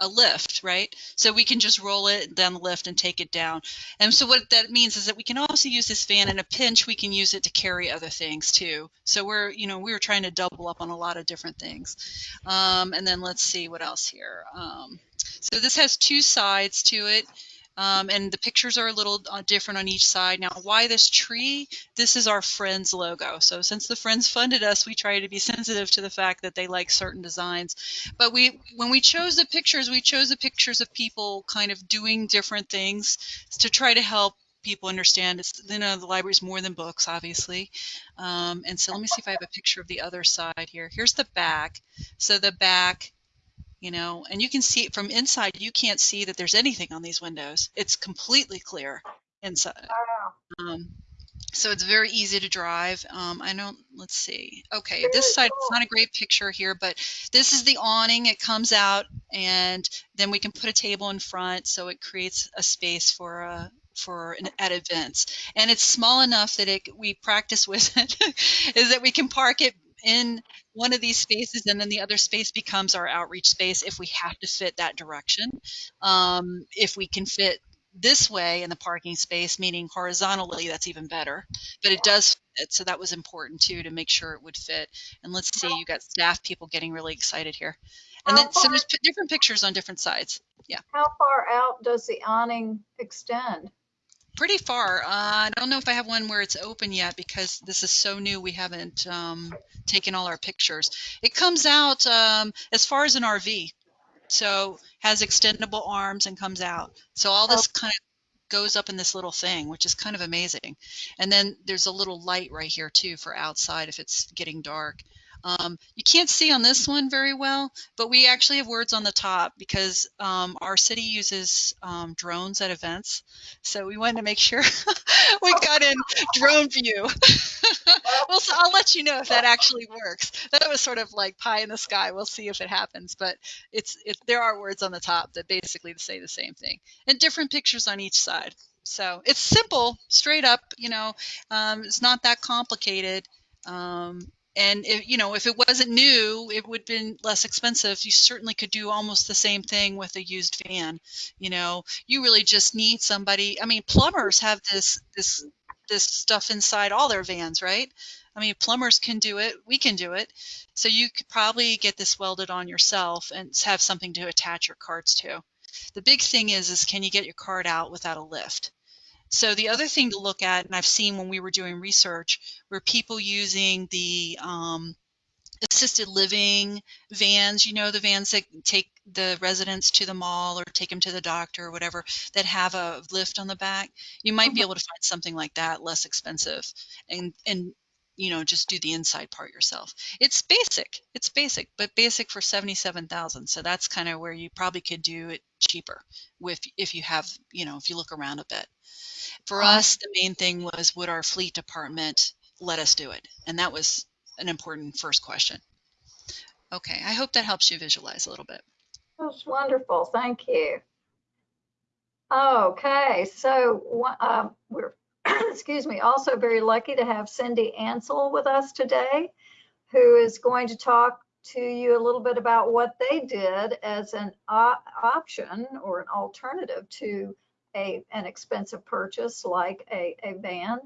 a lift, right? So we can just roll it down the lift and take it down. And so what that means is that we can also use this van in a pinch. We can use it to carry other things too. So we're, you know, we were trying to double up on a lot of different things. Um, and then let's see what else here. Um, so this has two sides to it. Um, and the pictures are a little uh, different on each side. Now, why this tree? This is our Friends logo. So since the Friends funded us, we try to be sensitive to the fact that they like certain designs. But we, when we chose the pictures, we chose the pictures of people kind of doing different things to try to help people understand it's you know the library is more than books obviously um, and so let me see if i have a picture of the other side here here's the back so the back you know, and you can see it from inside. You can't see that there's anything on these windows. It's completely clear inside. Wow. Um, so it's very easy to drive. Um, I don't, let's see. Okay, this side, it's not a great picture here, but this is the awning. It comes out and then we can put a table in front so it creates a space for a, for an, at events. And it's small enough that it, we practice with it, is that we can park it in one of these spaces and then the other space becomes our outreach space if we have to fit that direction. Um, if we can fit this way in the parking space, meaning horizontally, that's even better. But it does fit, so that was important too to make sure it would fit. And let's see, you got staff people getting really excited here. And How then so there's different pictures on different sides. Yeah. How far out does the awning extend? Pretty far. Uh, I don't know if I have one where it's open yet because this is so new. We haven't um, taken all our pictures. It comes out um, as far as an RV, so has extendable arms and comes out. So all this kind of goes up in this little thing, which is kind of amazing. And then there's a little light right here too for outside if it's getting dark. Um, you can't see on this one very well, but we actually have words on the top because um, our city uses um, drones at events. So we wanted to make sure we got in drone view. well, so I'll let you know if that actually works. That was sort of like pie in the sky. We'll see if it happens, but it's it, there are words on the top that basically say the same thing, and different pictures on each side. So it's simple, straight up. You know, um, it's not that complicated. Um, and if, you know, if it wasn't new, it would have been less expensive. You certainly could do almost the same thing with a used van. You know, you really just need somebody. I mean, plumbers have this this this stuff inside all their vans, right? I mean, plumbers can do it. We can do it. So you could probably get this welded on yourself and have something to attach your carts to. The big thing is, is can you get your cart out without a lift? So the other thing to look at, and I've seen when we were doing research, were people using the um, assisted living vans, you know, the vans that take the residents to the mall or take them to the doctor or whatever, that have a lift on the back. You might be able to find something like that less expensive and, and, you know, just do the inside part yourself. It's basic. It's basic, but basic for 77,000. So that's kind of where you probably could do it cheaper with if you have, you know, if you look around a bit. For us, the main thing was would our fleet department let us do it? And that was an important first question. Okay, I hope that helps you visualize a little bit. That's wonderful. Thank you. Okay, so wha- uh, we're, excuse me, also very lucky to have Cindy Ansel with us today, who is going to talk to you a little bit about what they did as an op- option or an alternative to a, an expensive purchase like a, a van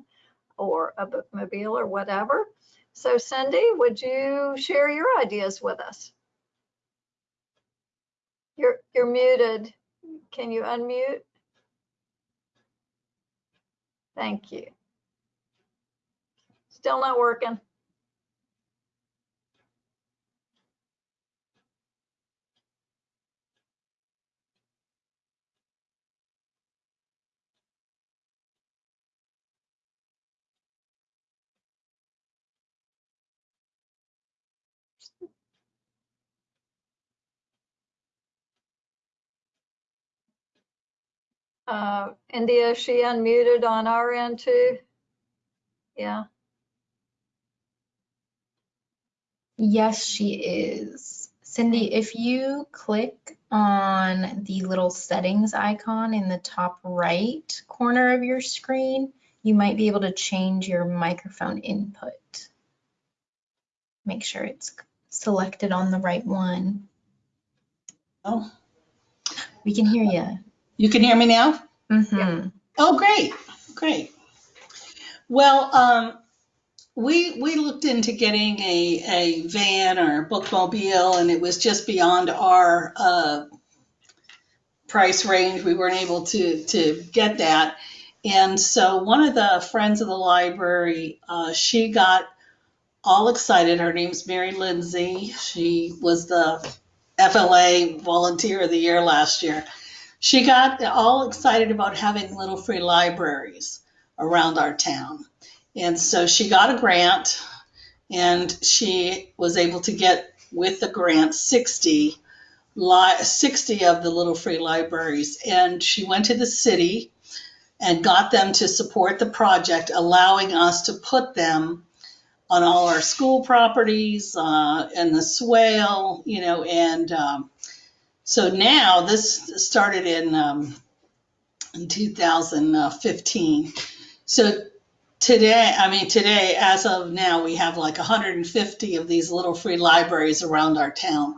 or a bookmobile or whatever. So Cindy, would you share your ideas with us? You're, you're muted. Can you unmute? Thank you. Still not working. Uh, India, she unmuted on our end too? Yeah, Yes, she is. Cindy, if you click on the little settings icon in the top right corner of your screen, you might be able to change your microphone input. Make sure it's selected on the right one. Oh, We can hear you. You can hear me now? hmm Oh, great, great. Well, um, we, we looked into getting a, a van or bookmobile and it was just beyond our, uh, price range. We weren't able to, to get that. And so one of the friends of the library, uh, she got all excited. Her name's Mary Lindsay. She was the FLA Volunteer of the Year last year. She got all excited about having little free libraries around our town. And so she got a grant and she was able to get with the grant 60 li- 60 of the little free libraries and she went to the city and got them to support the project allowing us to put them on all our school properties uh, and the swale you know and um, so now this started in um, in 2015 so today i mean today as of now we have like 150 of these little free libraries around our town.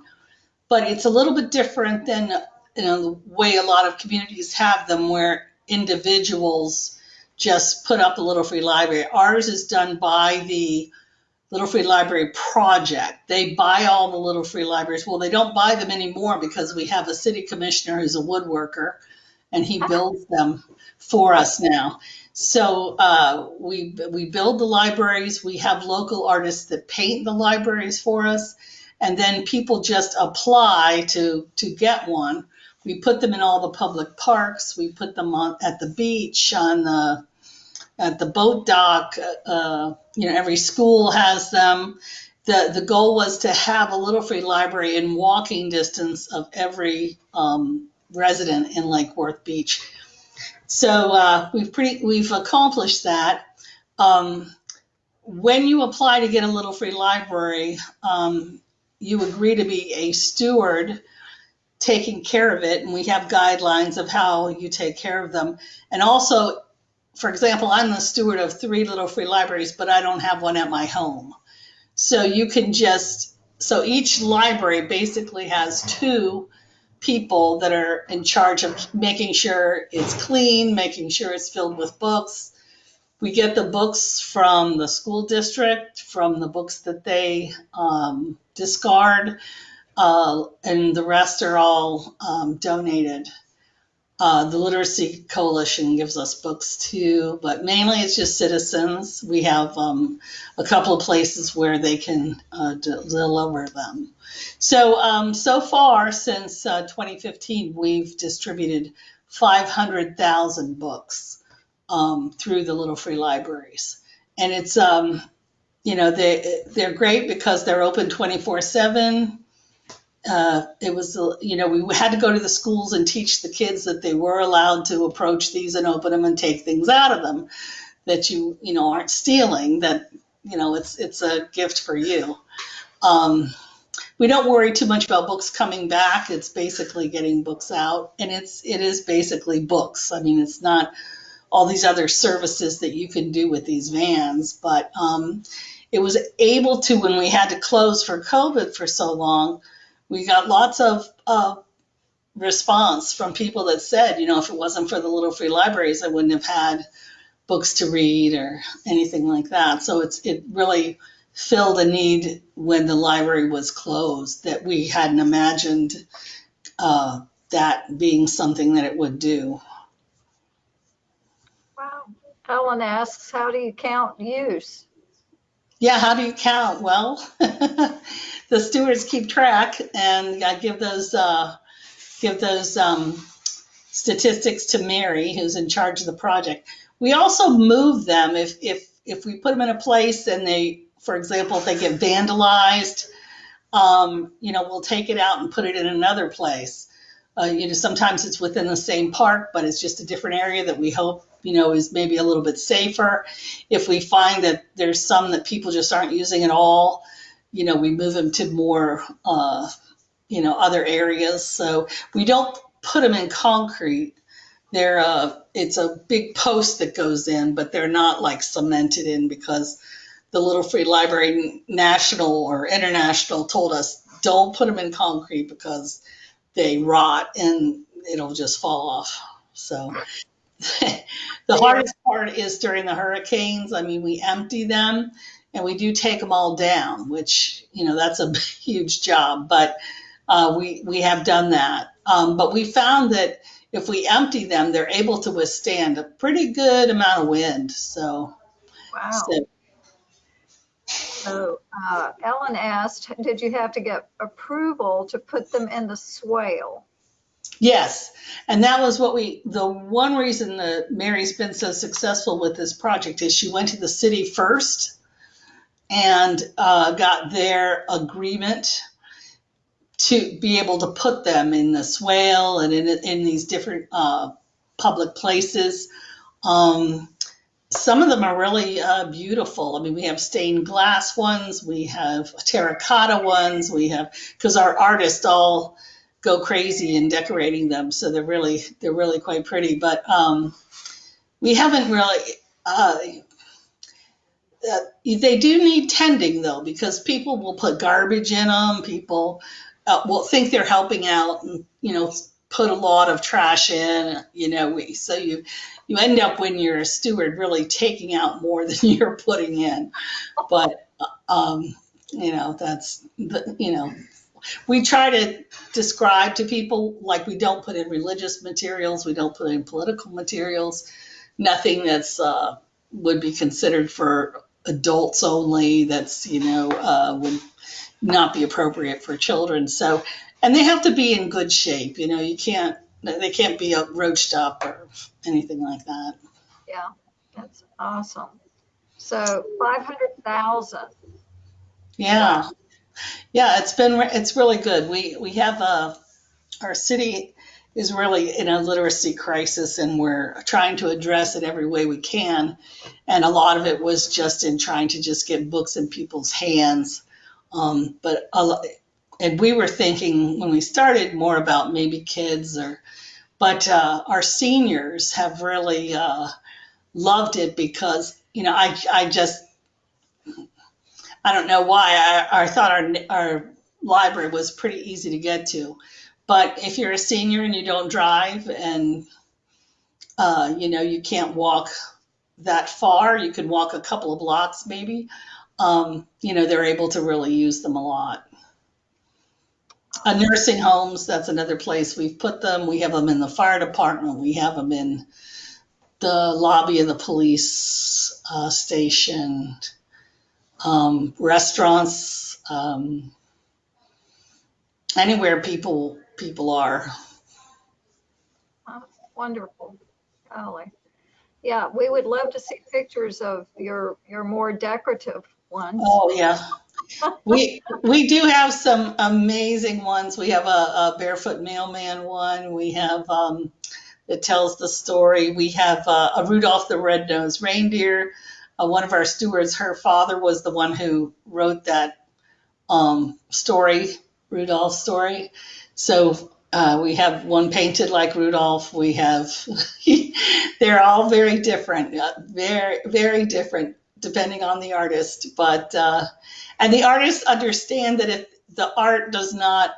But it's a little bit different than you know the way a lot of communities have them where individuals just put up a little free library. Ours is done by the little free library project. They buy all the little free libraries. Well they don't buy them anymore because we have a city commissioner who's a woodworker and he builds them for us now. So uh, we we build the libraries. We have local artists that paint the libraries for us. And then people just apply to to get one. We put them in all the public parks. We put them on at the beach, on the at the boat dock. Uh, you know, every school has them. the The goal was to have a little free library in walking distance of every um, resident in Lake Worth Beach. So uh, we've pretty we've accomplished that. Um, when you apply to get a little free library, um, you agree to be a steward taking care of it and we have guidelines of how you take care of them and also for example i'm the steward of three little free libraries but i don't have one at my home so you can just so each library basically has two people that are in charge of making sure it's clean making sure it's filled with books we get the books from the school district from the books that they um, discard, uh, and the rest are all um, donated. Uh, the Literacy Coalition gives us books too, but mainly it's just citizens. We have um, a couple of places where they can uh, deliver them. So, um, so far since uh, 2015, we've distributed 500,000 books um, through the Little Free Libraries. And it's, um, you know, they, they're great because they're open 24 7. Uh, it was, you know, we had to go to the schools and teach the kids that they were allowed to approach these and open them and take things out of them that you, you know, aren't stealing, that, you know, it's, it's a gift for you. Um, we don't worry too much about books coming back. It's basically getting books out and it's, it is basically books. I mean, it's not all these other services that you can do with these vans, but, um, it was able to when we had to close for COVID for so long. We got lots of uh, response from people that said, you know, if it wasn't for the little free libraries, I wouldn't have had books to read or anything like that. So it's it really filled a need when the library was closed that we hadn't imagined uh, that being something that it would do. wow. Helen asks, how do you count use? Yeah, how do you count? Well, the stewards keep track, and I give those uh, give those um, statistics to Mary, who's in charge of the project. We also move them if if if we put them in a place and they, for example, if they get vandalized, um, you know, we'll take it out and put it in another place. Uh, you know, sometimes it's within the same park, but it's just a different area that we hope, you know, is maybe a little bit safer. If we find that there's some that people just aren't using at all, you know, we move them to more, uh, you know, other areas. So we don't put them in concrete. They're, uh, it's a big post that goes in, but they're not like cemented in because the Little Free Library National or International told us don't put them in concrete because they rot and it'll just fall off. So the hardest part is during the hurricanes. I mean, we empty them and we do take them all down, which, you know, that's a huge job, but uh, we, we have done that. Um, but we found that if we empty them, they're able to withstand a pretty good amount of wind. So, Wow. so So uh, Ellen asked, did you have to get approval to put them in the swale? Yes, and that was what we, the one reason that Mary's been so successful with this project is she went to the city first and uh, got their agreement to be able to put them in the swale and in, in these different uh, public places. Um, some of them are really uh, beautiful. I mean, we have stained glass ones, we have terracotta ones, we have, because our artists all go crazy in decorating them. So they're really they're really quite pretty. But um, we haven't really. Uh, uh, they do need tending though, because people will put garbage in them. People uh, will think they're helping out, and you know, put a lot of trash in. You know, we, so you you end up when you're a steward really taking out more than you're putting in. But um, you know, that's you know we try to describe to people like we don't put in religious materials, we don't put in political materials, nothing that's uh, would be considered for adults only. That's you know uh, would not be appropriate for children. So, and they have to be in good shape. You know, you can't they can't be roached up or anything like that. Yeah, that's awesome. So 500,000. Yeah. Yeah, it's been, it's really good. We, we have, uh, our city is really in a literacy crisis and we're trying to address it every way we can. And a lot of it was just in trying to just get books in people's hands. Um, but, a and we were thinking when we started more about maybe kids or, but, uh, our seniors have really, uh, loved it because, you know, I, I just, I don't know why. I, I thought our, our library was pretty easy to get to. But if you're a senior and you don't drive and, uh, you know, you can't walk that far, you can walk a couple of blocks maybe, um, you know, they're able to really use them a lot. Nursing homes, that's another place we've put them. We have them in the fire department. We have them in the lobby of the police uh, station um, restaurants, um, anywhere people people are. Wonderful. Golly. Yeah, we would love to see pictures of your, your more decorative ones. Oh yeah, we we do have some amazing ones. We have a, a barefoot mailman one. We have um, that tells the story. We have uh, a Rudolph the Red-Nosed Reindeer. Uh, one of our stewards, her father was the one who wrote that um, story, Rudolph story. So uh, we have one painted like Rudolph. We have, they're all very different, uh, very, very different depending on the artist. But, uh, and the artists understand that if the art does not,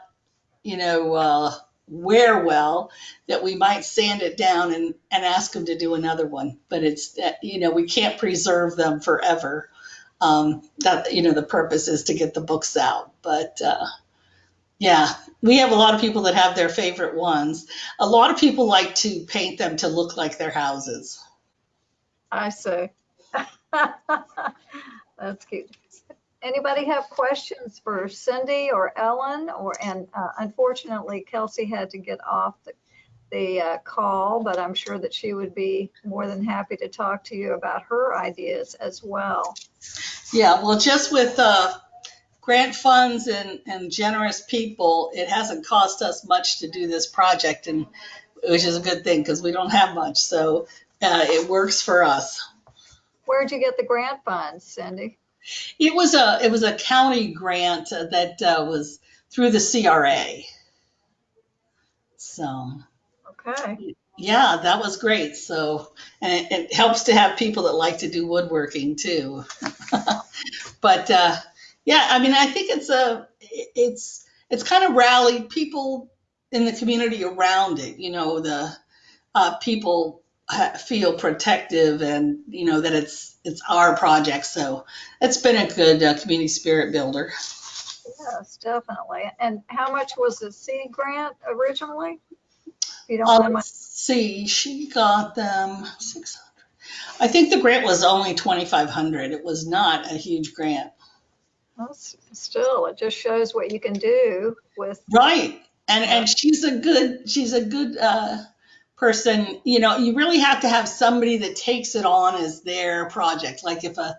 you know, uh, wear well, that we might sand it down and, and ask them to do another one. But it's, uh, you know, we can't preserve them forever. Um, that, you know, the purpose is to get the books out. But, uh, yeah, we have a lot of people that have their favorite ones. A lot of people like to paint them to look like their houses. I see. That's cute. Anybody have questions for Cindy or Ellen? Or, and uh, unfortunately Kelsey had to get off the, the uh, call, but I'm sure that she would be more than happy to talk to you about her ideas as well. Yeah, well, just with uh, grant funds and, and generous people, it hasn't cost us much to do this project, and which is a good thing because we don't have much. So uh, it works for us. Where'd you get the grant funds, Cindy? It was a it was a county grant that uh, was through the CRA. So Okay. yeah, that was great. So and it, it helps to have people that like to do woodworking too. but uh, yeah, I mean, I think it's a it's it's kind of rallied people in the community around it. You know, the uh, people feel protective and you know that it's it's our project. So it's been a good uh, community spirit builder. Yes, definitely. And how much was the seed grant originally? You don't see, she got them six hundred. I think the grant was only twenty five hundred. It was not a huge grant. Well, still, it just shows what you can do with, Right. And and she's a good she's a good uh person. You know, you really have to have somebody that takes it on as their project. Like if a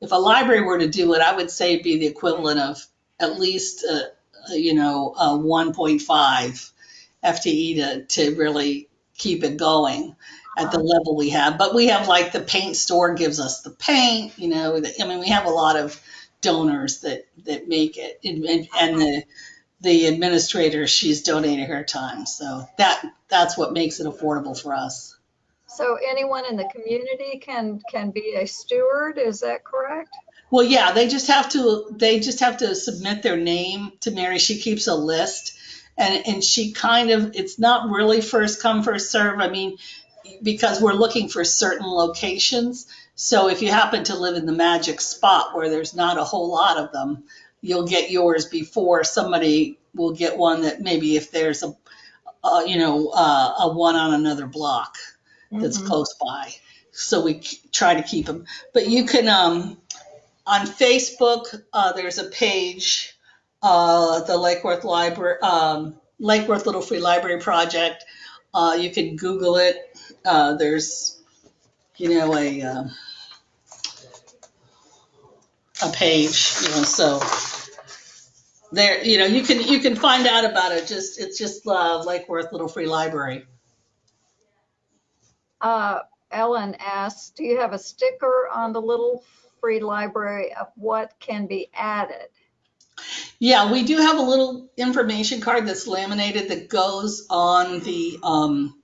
if a library were to do it, I would say it'd be the equivalent of at least uh, uh, you know, uh 1.5 FTE to to really keep it going at the level we have. But we have like the paint store gives us the paint, you know, the, I mean we have a lot of donors that that make it and, and, and the the administrator, she's donating her time. So that that's what makes it affordable for us. so anyone in the community can, can be a steward, is that correct? Well, yeah, they just have to they just have to submit their name to Mary. She keeps a list and and she kind of it's not really first come first serve. I mean, because we're looking for certain locations. So if you happen to live in the magic spot where there's not a whole lot of them, you'll get yours before somebody will get one that maybe if there's a, uh, you know, uh, a one on another block that's Mhm. close by. So we try to keep them. But you can, um, on Facebook, uh, there's a page, uh, the Lake Worth Library, um, Lake Worth Little Free Library Project. Uh, you can Google it. Uh, there's, you know, a, uh, a page, you know, so there, you know, you can, you can find out about it. Just, it's just, uh, Lake Worth Little Free Library. Uh, Ellen asks, do you have a sticker on the Little Free Library of what can be added? Yeah, we do have a little information card that's laminated that goes on the um,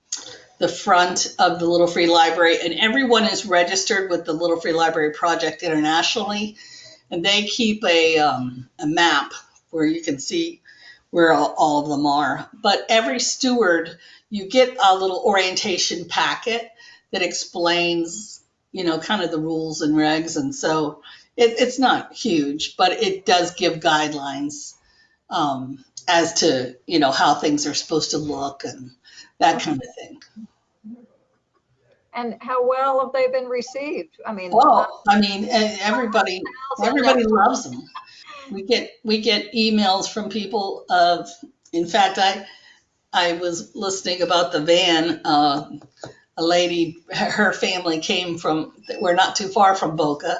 the front of the Little Free Library, and everyone is registered with the Little Free Library Project internationally, and they keep a um, a map where you can see where all, all of them are. But every steward, you get a little orientation packet that explains, you know, kind of the rules and regs, and so it, it's not huge, but it does give guidelines um, as to you know how things are supposed to look and that kind of thing. And how well have they been received? I mean, Well, I mean, everybody everybody loves them. We get we get emails from people of. In fact, I I was listening about the van. Uh, a lady, her family came from. We're not too far from Boca.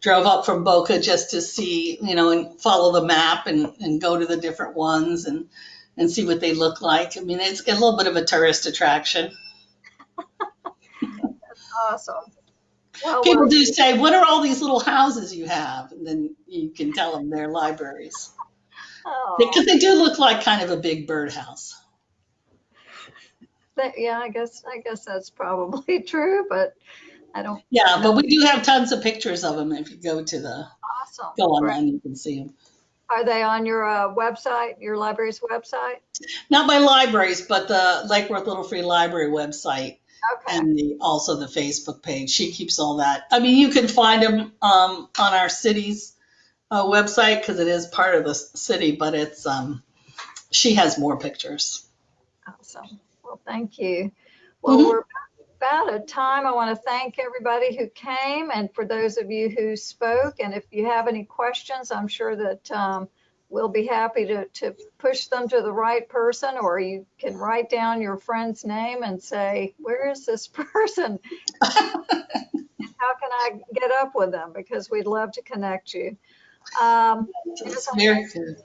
Drove up from Boca just to see, you know, and follow the map and, and go to the different ones and and see what they look like. I mean, it's a little bit of a tourist attraction. Awesome. Well, People we're- do say, "What are all these little houses you have?" And then you can tell them they're libraries oh, because they do look like kind of a big birdhouse. that- Yeah, I guess, I guess that's probably true, but I don't, Yeah, but we do have tons of pictures of them. If you go to the awesome. go online, you can see them. Are they on your uh, website, your library's website? Not my libraries, but the Lake Worth Little Free Library website Okay, and the also the Facebook page. She keeps all that. I mean, you can find them um, on our city's uh, website because it is part of the city, but it's um, she has more pictures. awesome. Well, thank you. Well, Mhm. we're about at time. I want to thank everybody who came and for those of you who spoke. And if you have any questions, I'm sure that um, we'll be happy to, to push them to the right person, or you can write down your friend's name and say, where is this person? How can I get up with them? Because we'd love to connect you. Um, very good.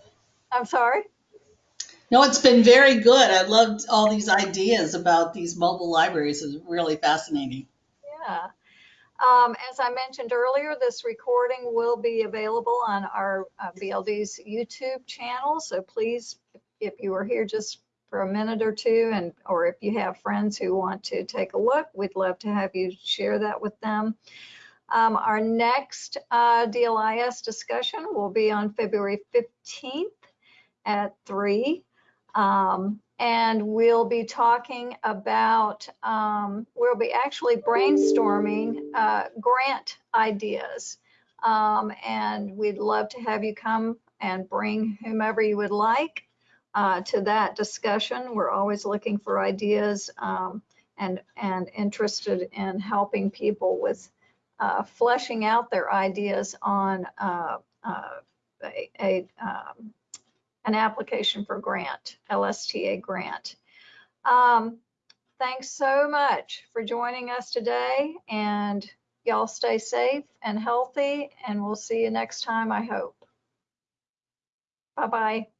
I'm sorry? No, it's been very good. I loved all these ideas about these mobile libraries. It's really fascinating. Yeah. Um, as I mentioned earlier, this recording will be available on our uh, BLD's YouTube channel. So please, if you are here just for a minute or two and or if you have friends who want to take a look, we'd love to have you share that with them. Um, our next uh, DLIS discussion will be on February 15th at 3. Um, and we'll be talking about, um, we'll be actually brainstorming uh, grant ideas. Um, and we'd love to have you come and bring whomever you would like uh, to that discussion. We're always looking for ideas um, and, and interested in helping people with uh, fleshing out their ideas on uh, uh, a, a um, an application for grant, LSTA grant. Um, thanks so much for joining us today and y'all stay safe and healthy and we'll see you next time, I hope. Bye-bye.